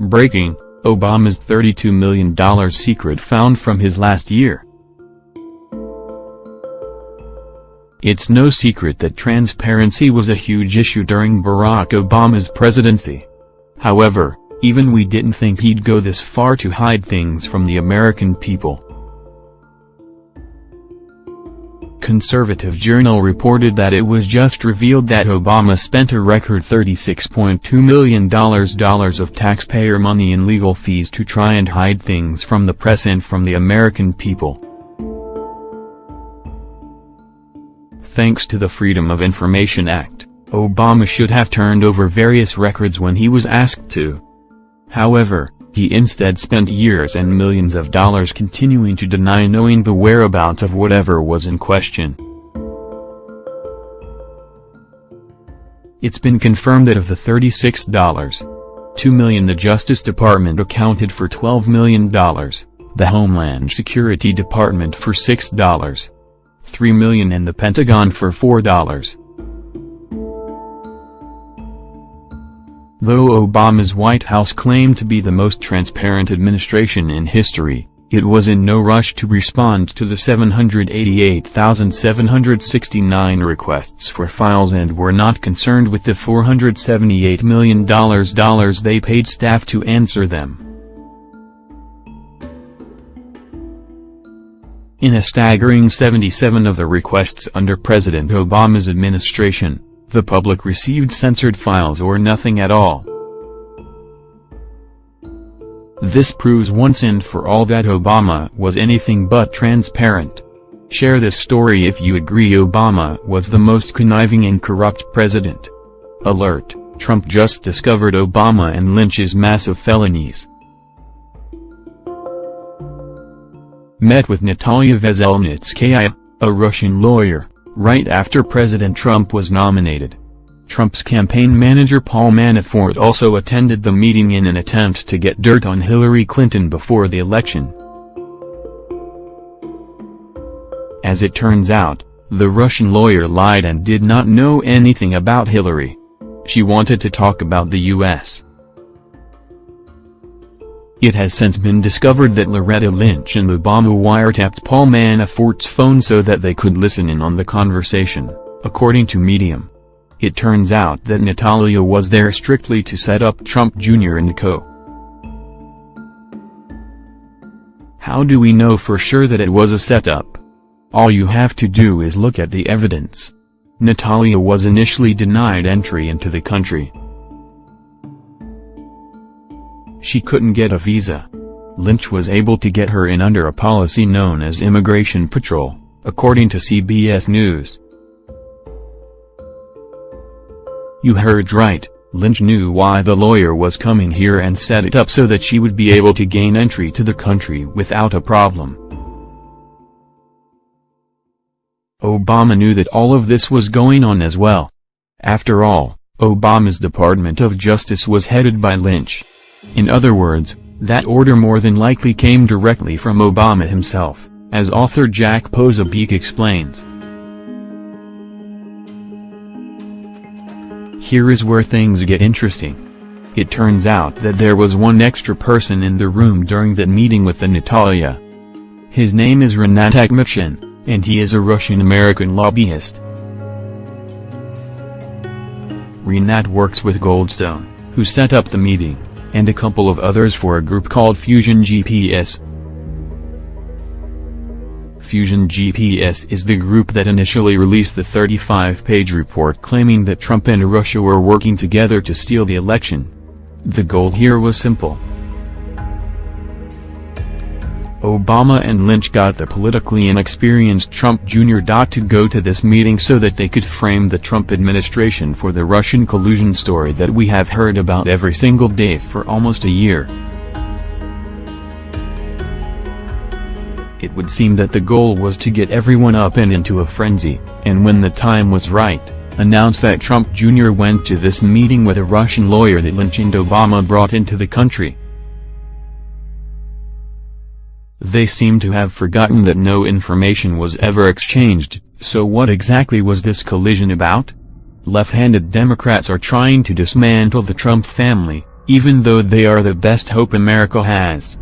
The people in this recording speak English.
Breaking, Obama's $32 million secret found from his last year. It's no secret that transparency was a huge issue during Barack Obama's presidency. However, even we didn't think he'd go this far to hide things from the American people. Conservative Journal reported that it was just revealed that Obama spent a record $36.2 million of taxpayer money in legal fees to try and hide things from the press and from the American people. Thanks to the Freedom of Information Act, Obama should have turned over various records when he was asked to. However, he instead spent years and millions of dollars continuing to deny knowing the whereabouts of whatever was in question. It's been confirmed that of the $36, 2 million the Justice Department accounted for $12 million, the Homeland Security Department for $6, 3 million and the Pentagon for $4. Though Obama's White House claimed to be the most transparent administration in history, it was in no rush to respond to the 788,769 requests for files and were not concerned with the $478 million they paid staff to answer them. In a staggering 77 of the requests under President Obama's administration, the public received censored files or nothing at all. This proves once and for all that Obama was anything but transparent. Share this story if you agree Obama was the most conniving and corrupt president. Alert, Trump just discovered Obama and Lynch's massive felonies. Met with Natalia Veselnitskaya, a Russian lawyer, right after President Trump was nominated. Trump's campaign manager Paul Manafort also attended the meeting in an attempt to get dirt on Hillary Clinton before the election. As it turns out, the Russian lawyer lied and did not know anything about Hillary. She wanted to talk about the U.S. It has since been discovered that Loretta Lynch and Obama wiretapped Paul Manafort's phone so that they could listen in on the conversation, according to Medium. It turns out that Natalia was there strictly to set up Trump Jr. and co. How do we know for sure that it was a setup? All you have to do is look at the evidence. Natalia was initially denied entry into the country. She couldn't get a visa. Lynch was able to get her in under a policy known as Immigration Parole, according to CBS News. You heard right, Lynch knew why the lawyer was coming here and set it up so that she would be able to gain entry to the country without a problem. Obama knew that all of this was going on as well. After all, Obama's Department of Justice was headed by Lynch. In other words, that order more than likely came directly from Obama himself, as author Jack Posobiec explains. Here is where things get interesting. It turns out that there was one extra person in the room during that meeting with the Natalia. His name is Rinat Akhmetshin, and he is a Russian-American lobbyist. Rinat works with Goldstone, who set up the meeting and a couple of others for a group called Fusion GPS. Fusion GPS is the group that initially released the 35-page report claiming that Trump and Russia were working together to steal the election. The goal here was simple. Obama and Lynch got the politically inexperienced Trump Jr. to go to this meeting so that they could frame the Trump administration for the Russian collusion story that we have heard about every single day for almost a year. It would seem that the goal was to get everyone up and into a frenzy, and when the time was right, announce that Trump Jr. went to this meeting with a Russian lawyer that Lynch and Obama brought into the country. They seem to have forgotten that no information was ever exchanged, so what exactly was this collision about? Left-handed Democrats are trying to dismantle the Trump family, even though they are the best hope America has.